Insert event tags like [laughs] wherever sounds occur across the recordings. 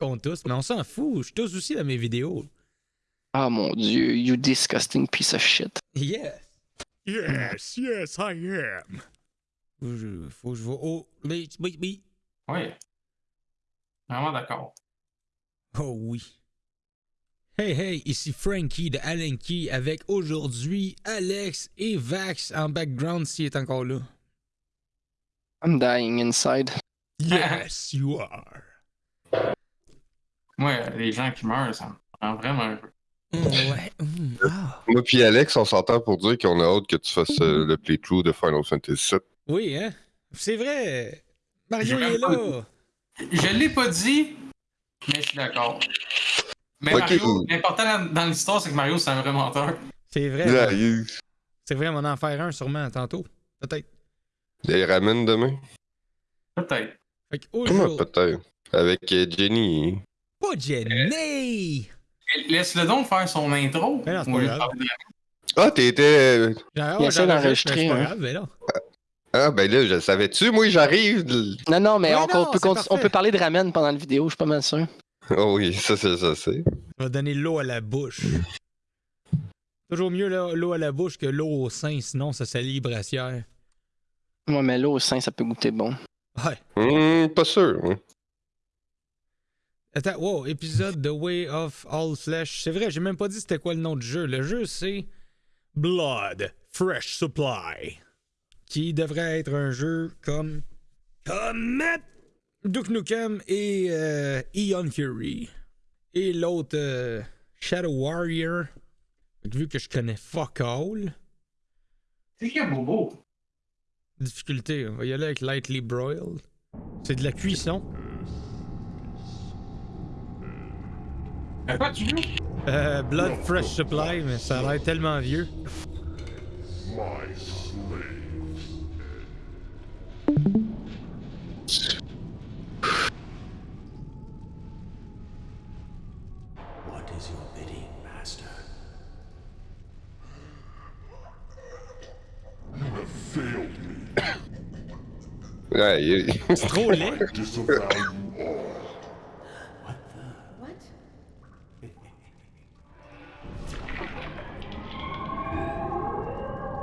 qu'on tousse, mais on s'en fout. Je tousse aussi dans mes vidéos. Ah mon dieu, you disgusting piece of shit. Yeah. Yes, yes, I am. Faut que je, faut que je vois. Oh, mais, mais, mais. Oui. Vraiment d'accord. Oh oui. Hey hey, ici Frankie de Alenki avec aujourd'hui Alex et Vax en background s'il est encore là. I'm dying inside. Yes, you are. Moi, les gens qui meurent, ça me rend vraiment heureux. Ouais. mm, ah. Moi puis Alex, on s'entend pour dire qu'on a hâte que tu fasses euh, le playthrough de Final Fantasy VII. Oui, hein? C'est vrai. Mario il est là. Je l'ai pas dit, mais je suis d'accord. Mais. Mario, l'important dans, l'histoire, c'est que Mario, c'est un vrai menteur. C'est vrai. Il, C'est vrai, on va en faire un sûrement tantôt. Peut-être. il les ramène demain? Peut-être. Comment peut-être? Avec euh, Jenny. Pas Jenny! Laisse-le donc faire son intro. Mais non, c'est pas grave. Ah, t'étais. euh, Il ouais, essaie d'enregistrer, mais C'est pas hein. grave, mais là. Ah, ben là, je le savais-tu? Moi, j'arrive. Non, non, mais Ouais, non, on, peut on parler de ramen pendant la vidéo, je suis pas mal sûr. Oh oui, ça, c'est ça, c'est. Ça va donner l'eau à la bouche. Toujours mieux l'eau à la bouche que l'eau au sein, sinon ça salit les brassières. Moi, mais là, au sein, ça peut goûter bon. Ouais. Hum, pas sûr. Attends, wow, épisode The Way of All Flesh. C'est vrai, j'ai même pas dit c'était quoi le nom du jeu. Le jeu, c'est Blood Fresh Supply. Qui devrait être un jeu comme. Comme. Duke Nukem et euh, Eon Fury. Et l'autre, euh, Shadow Warrior. Vu que je connais fuck all. C'est qui un bobo? Difficulté, on va y aller avec Lightly Broiled. C'est de la cuisson. À quoi tu joues? Euh, Blood Fresh Supply, mais ça a l'air tellement vieux. My slaves. What is your bidding, master? You have failed me. [coughs] Ouais, il- C'est trop laid.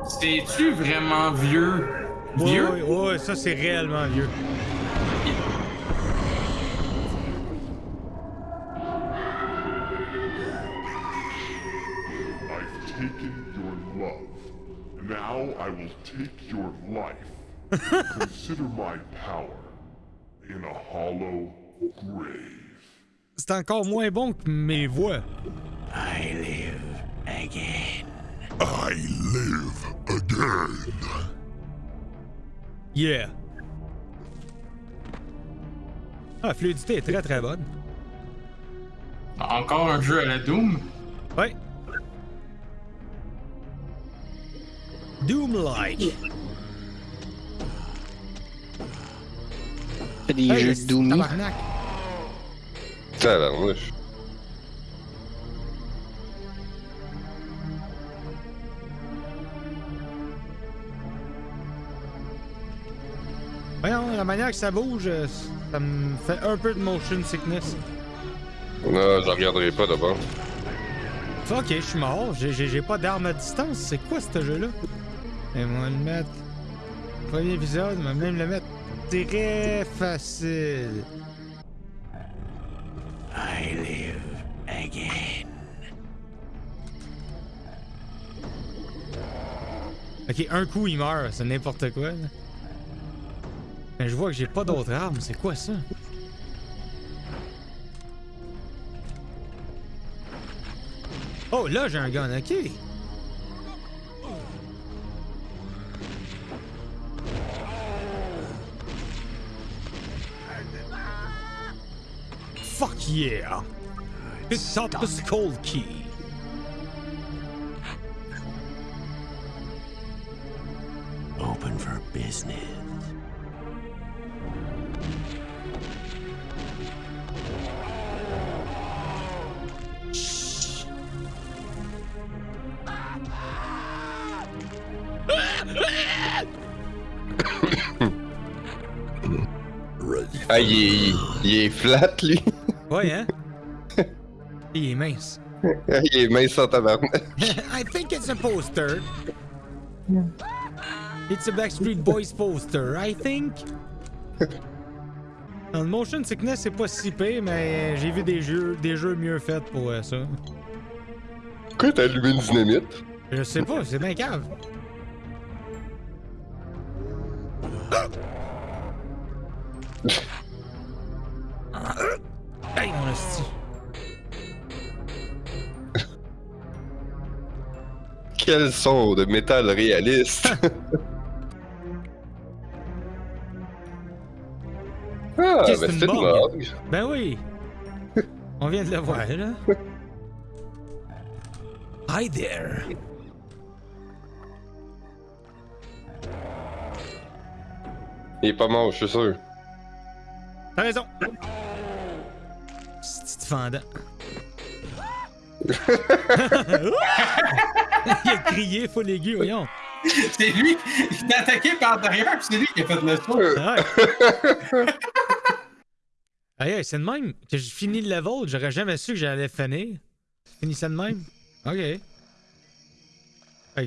C'est-tu vraiment vieux? Vieux? ouais, ouais, ça c'est réellement vieux. I've taken your love. Now I will take your life. [laughs] Consider my power in a hollow grave. C'est encore moins bon que mes voix. I live again. I live again. Yeah. Ah, la fluidité est très très bonne. Encore un jeu à la Doom? Ouais. Doom-like. Des Hey, jeux c'est Doomy. tabarnak. Tabarnouche. Voyons, la manière que ça bouge, euh, ça me fait un peu de motion sickness. Non, je regarderai pas d'abord. Ok, je suis mort. J'ai- J'ai j'ai pas d'arme à distance. C'est quoi ce jeu-là? Et moi le mettre. Premier épisode, mais même le mettre très facile. I live again. Ok, un coup il meurt, c'est n'importe quoi. là. Mais je vois que j'ai pas d'autres armes. C'est quoi ça? Oh, là j'ai un gun, ok. Fuck yeah! Picked up the skull key. Open for business. Ah, il est, il- est flat, lui. Ouais, hein? [laughs] Il est mince. Il est mince en tabarnak. [laughs] I think it's a poster. [laughs] It's a Backstreet Boys poster, I think. Dans le motion sickness, c'est pas si pire, mais j'ai vu des jeux, des jeux mieux faits pour euh, ça. Pourquoi t'as allumé une dynamite? Je sais pas, c'est bien cave. Hey, [laughs] mon. Quel son de métal réaliste! [laughs] ah, ben que c'est c'est une une morgue. Ben oui. [laughs] On vient de le voir, là. Hi there. Il est pas mort, je suis sûr. T'as raison. Petit fendant. [laughs] Il a crié full aigu, voyons. C'est lui, il t'a attaqué par derrière, puis c'est lui qui a fait le saut. Ouais. Aïe, aïe, c'est de même que j'ai fini le level. J'aurais jamais su que j'allais finir. Fini ça de même? Ok. Fait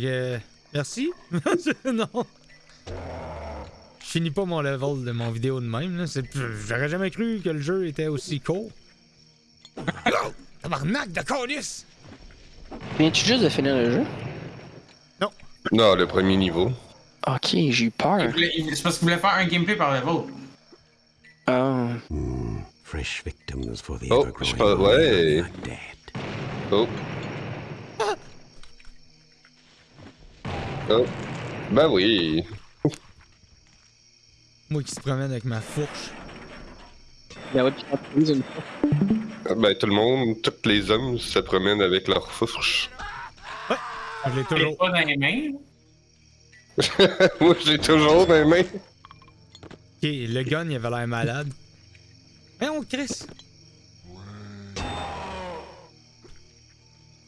que. euh, Merci? [laughs] non. Je finis pas mon level de mon vidéo de même. là. C'est- J'aurais jamais cru que le jeu était aussi court. Oh, Tabarnak de colis! Viens-tu juste de finir le jeu? Non, le premier niveau. Ok, j'ai eu peur. C'est parce qu'il voulait faire un gameplay par level. Ah. Hmm, fresh victims for the Oh, je of ouais. Oh. Oh. Ben oui. Moi qui se promène avec ma fourche. Ben ouais, puis une fois. Ben tout le monde, tous les hommes se promènent avec leur fourche. Je l'ai toujours. pas dans les mains. [laughs] Moi, j'ai toujours dans les mains. Ok, le gun, il avait l'air malade. Mais on Chris!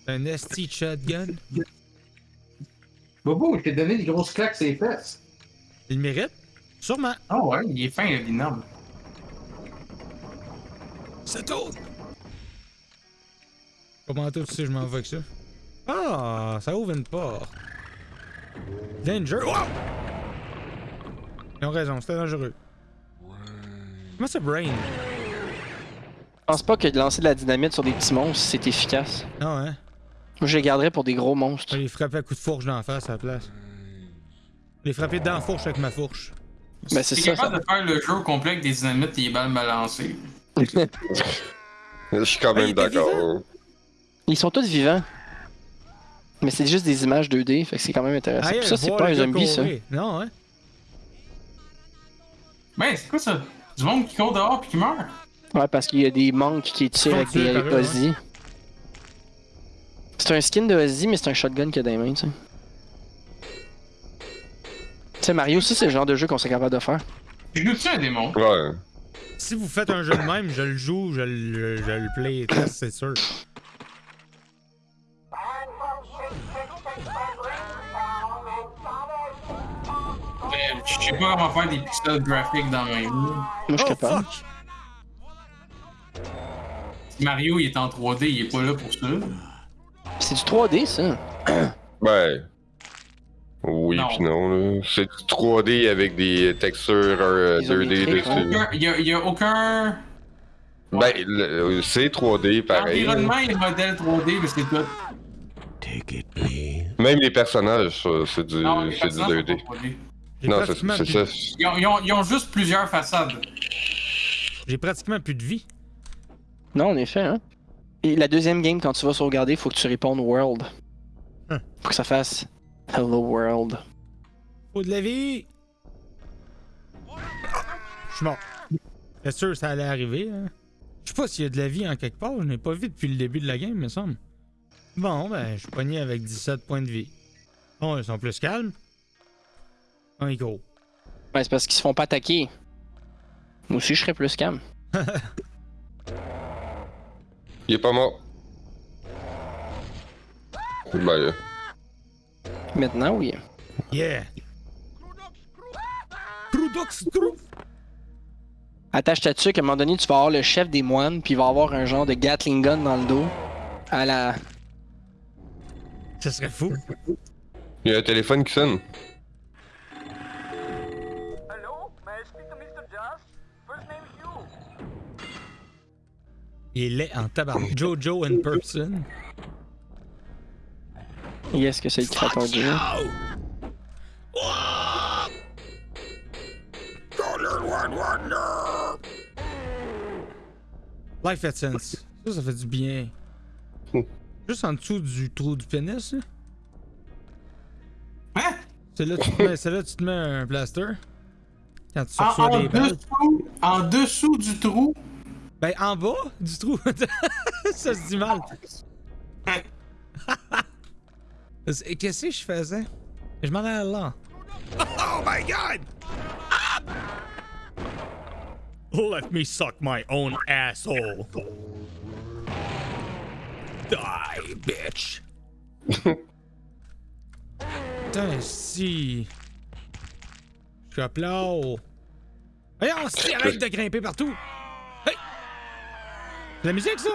Un esti shotgun. Bobo, je t'ai donné des grosses claques sur les fesses. Il mérite? Sûrement. Ah ouais, il est fin, le binôme. C'est tout! Comment toi, tu sais, je m'en vais avec ça? Ah, ça ouvre une porte. Danger. Wow! Ils ont raison, c'était dangereux. Comment ça, Brain? Je pense pas que de lancer de la dynamite sur des petits monstres, c'est efficace. Non, hein? Moi, je les garderais pour des gros Je monstres. vais les frapper à coups de fourche d'en face à la place. Les frapper dans la fourche avec ma fourche. Ben, c'est ça. capable de faire le jeu au complet avec des dynamites et des balles balancées. [laughs] Je suis quand il même d'accord. Ils sont tous vivants. Mais c'est juste des images 2D, fait que c'est quand même intéressant. Puis ça, c'est pas un zombie, ça. Non, hein? Ben, c'est quoi ça? Du monde qui court dehors puis qui meurt? Ouais, parce qu'il y a des monks qui tirent avec des Ozzy. C'est un skin de Ozzy, mais c'est un shotgun qu'il a dans les mains, tu sais. Tu sais, Mario, ça, c'est le genre de jeu qu'on serait capable de faire. Je joue-tu un démon? Ouais. Si vous faites un jeu de même, je le joue, je le, je le play test, c'est sûr. Euh, Je sais pas comment faire des pixels graphiques dans un jeu. Moi, je suis Oh, capable. fuck! Mario, il est en 3D, il est pas là pour ça. C'est du 3D, ça. Ben. Oui Non. pis non, là. C'est du 3D avec des textures euh, Ils ont 2D des trucs, dessus. Aucun, il, y a, il y a aucun. Ben, le- c'est 3D pareil. L'environnement est modèle 3D, mais c'est tout. Take it, please. Même les personnages, ça, c'est du, Non, les c'est du personnages 2D. sont pas 3D. J'ai Non, c'est ça. Ils ont, ils ont- ils ont juste plusieurs façades. J'ai pratiquement plus de vie. Non, en effet, hein. Et la deuxième game, quand tu vas sauvegarder, faut que tu répondes World. Hein. Faut que ça fasse Hello World. Faut de la vie! Je suis mort. C'est sûr que ça allait arriver, hein? Je sais pas s'il y a de la vie en quelque part, je n'ai pas vu depuis le début de la game, me semble. Bon, ben, je suis pogné avec 17 points de vie. Bon, ils sont plus calmes. Un gros. Ouais, c'est parce qu'ils se font pas attaquer. Moi aussi, je serais plus calme. [laughs] Il est pas mort. Ben, euh, Maintenant, oui. Yeah! Crudox! Attache ta dessus qu'à un moment donné, tu vas avoir le chef des moines, puis il va avoir un genre de Gatling gun dans le dos. À la. Ça serait fou. Il y a un téléphone qui sonne. Il est en tabarnak. Jojo in person. Yes, que c'est le créateur du jeu? Life Essence. Ça, ça fait du bien. Hmm. Juste en dessous du trou du pénis, là. Hein? C'est là, que tu te mets- là tu te mets un plaster. Quand tu En, reçois en des balles. dessous, en dessous du trou? Ben, en bas du trou. [laughs] ça se dit mal. [laughs] Qu'est-ce que je faisais? Je m'en allais là. Oh my god! Let me suck my own asshole? Die, bitch. [laughs] Putain, si. Je suis à plat. Voyons, si, arrête de grimper partout. Hey! La musique, ça?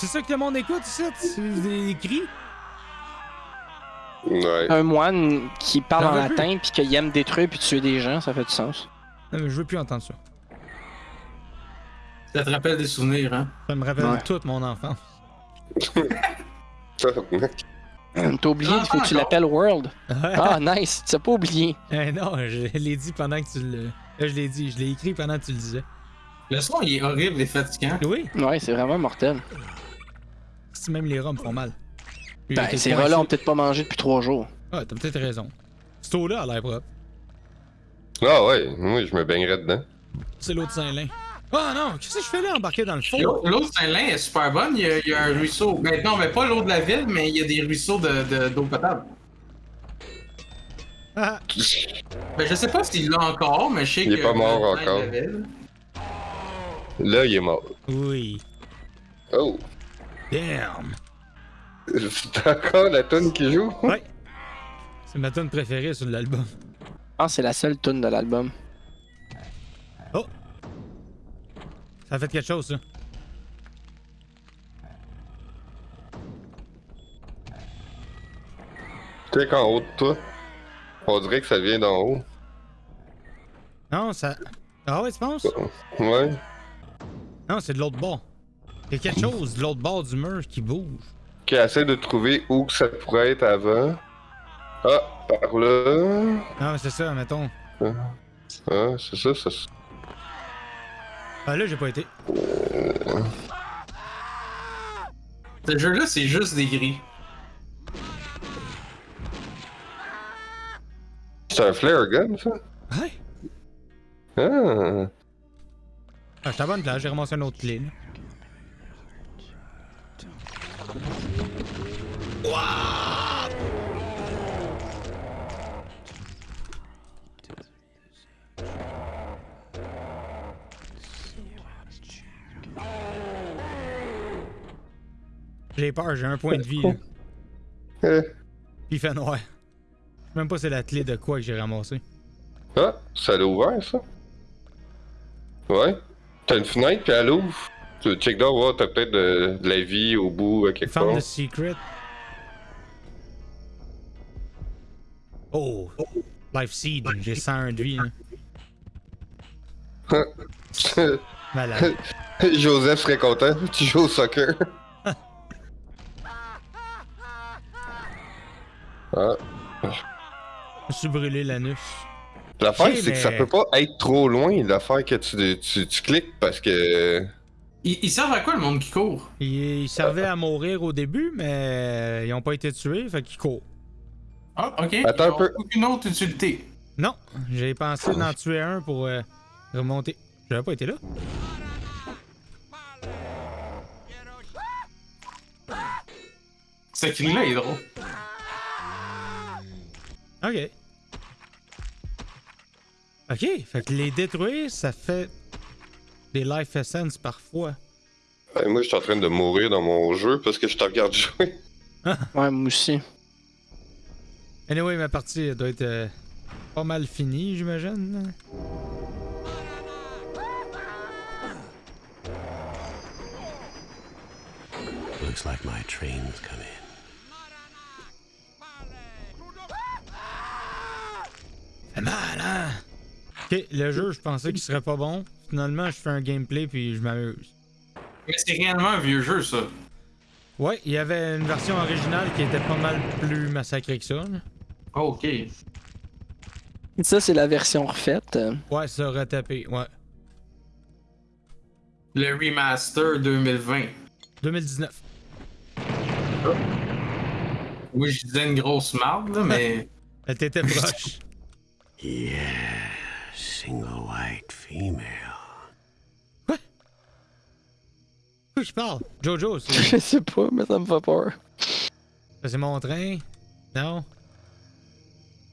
C'est ça que le monde écoute, ici? C'est des cris? Ouais. Un moine qui parle en latin, puis qu'il aime détruire puis tuer des gens, ça fait du sens. Non, mais je veux plus entendre ça. Ça te rappelle des souvenirs, hein? Ça me rappelle Ouais. toute mon enfance. Tabarnak. T'as oublié, il faut que tu l'appelles World. Ah, nice, tu as pas oublié. Eh non, je l'ai dit pendant que tu le. Je l'ai dit, je l'ai écrit pendant que tu le disais. Le son, il est horrible et fatigant. Oui, Ouais, c'est vraiment mortel. Si même les rats me font mal. Puis Ben, ces rats-là ont peut-être pas mangé depuis trois jours. Ah, t'as peut-être raison. C'est eau-là a l'air propre. Ah ouais, moi je me baignerais dedans. C'est l'eau de Saint-Lin. Ah non, qu'est-ce que je fais là, embarqué dans le fond? L'eau de Saint-Lin est super bonne. Il y, a, il y a un ruisseau. Ben, non, mais pas l'eau de la ville, mais il y a des ruisseaux de- de- d'eau potable. Ah, Ben, je sais pas s'il l'a encore, mais je sais Il est que. pas mort encore. Là, il est mort. oui. Oh! Damn. C'est encore la tonne qui joue? Ouais. C'est ma tune préférée sur l'album. Que c'est la seule tune de l'album. Oh! Ça a fait quelque chose, ça. Tu sais qu'en haut de toi, on dirait que ça vient d'en haut. Non, ça. Ah ouais, tu penses? Ouais. Non, c'est de l'autre bord. Il y a quelque chose de l'autre bord du mur qui bouge. Qui essaie de trouver où ça pourrait être avant. Ah, par là. Non, mais c'est ça, mettons. Ah, c'est ça, ça. Ah là, j'ai pas été. Ce jeu-là, c'est juste des gris. C'est un flare gun, ça? Ouais. Ah. Ah, j'étais à bonne place, j'ai ramassé une autre clé. là. J'ai peur, j'ai un point de vie. là. Eh. Puis il fait noir. Je sais même pas c'est la clé de quoi que j'ai ramassé. Ah, ça l'a ouvert, ça? Ouais. T'as une fenêtre, puis elle ouvre. Tu check down, ouais, t'as peut-être de, de la vie au bout, à quelque Found part. the secret. Oh! Life Seed, j'ai 101 de vie. Hein. [laughs] Malade. [laughs] Joseph serait content. Tu joues au soccer. [laughs] ah. Je me suis brûlé l'anus. L'affaire, c'est que ça peut pas être trop loin, l'affaire que tu, tu, tu cliques parce que. Ils, ils servent à quoi le monde qui court? Ils, ils servaient à mourir au début, mais ils ont pas été tués, fait qu'ils courent. Ah, ok. Attends Ils un peu. Aucune autre utilité. Non, j'ai pensé d'en tuer un pour euh, remonter. J'avais pas été là. Ce cri-là est drôle. OK. OK, fait que les détruire, ça fait des life essence parfois. Ben, moi, je suis en train de mourir dans mon jeu parce que je te regarde jouer. [laughs] ouais, moi aussi. Anyway, ma partie doit être euh, pas mal finie, j'imagine. Looks like my train's coming. Ok, le jeu, je pensais qu'il serait pas bon. Finalement, je fais un gameplay puis je m'amuse. Mais c'est réellement un vieux jeu, ça. Ouais, il y avait une version originale qui était pas mal plus massacrée que ça. Oh, ok. Ça, c'est la version refaite. Ouais, ça aurait tapé, ouais. Le remaster 2020. 2019. Oui, je disais une grosse marde, là, mais. [laughs] Elle t'était proche. [laughs] Yeah, single white female. Qui qui parle? Jojo, c'est [laughs] Je sais pas, mais ça me fait peur. c'est mon train? Non?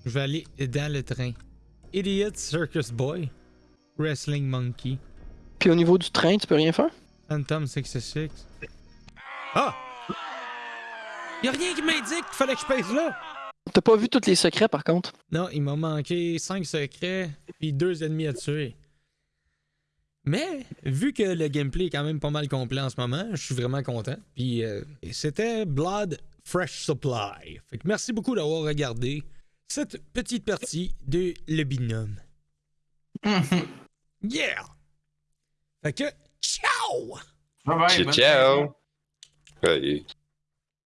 Je vais aller dans le train. Idiot Circus Boy. Wrestling Monkey. Puis au niveau du train, tu peux rien faire? Phantom 66. Ah! Y'a rien qui m'indique qu'il fallait que je pèse là! T'as pas vu tous les secrets par contre? Non, il m'a manqué 5 secrets puis 2 ennemis à tuer. Mais, vu que le gameplay est quand même pas mal complet en ce moment, je suis vraiment content. Puis euh, c'était Blood Fresh Supply. Fait que merci beaucoup d'avoir regardé cette petite partie de Le Binôme. [laughs] Yeah! Fait que, ciao! Bye bye. Ciao, ciao. Ouais,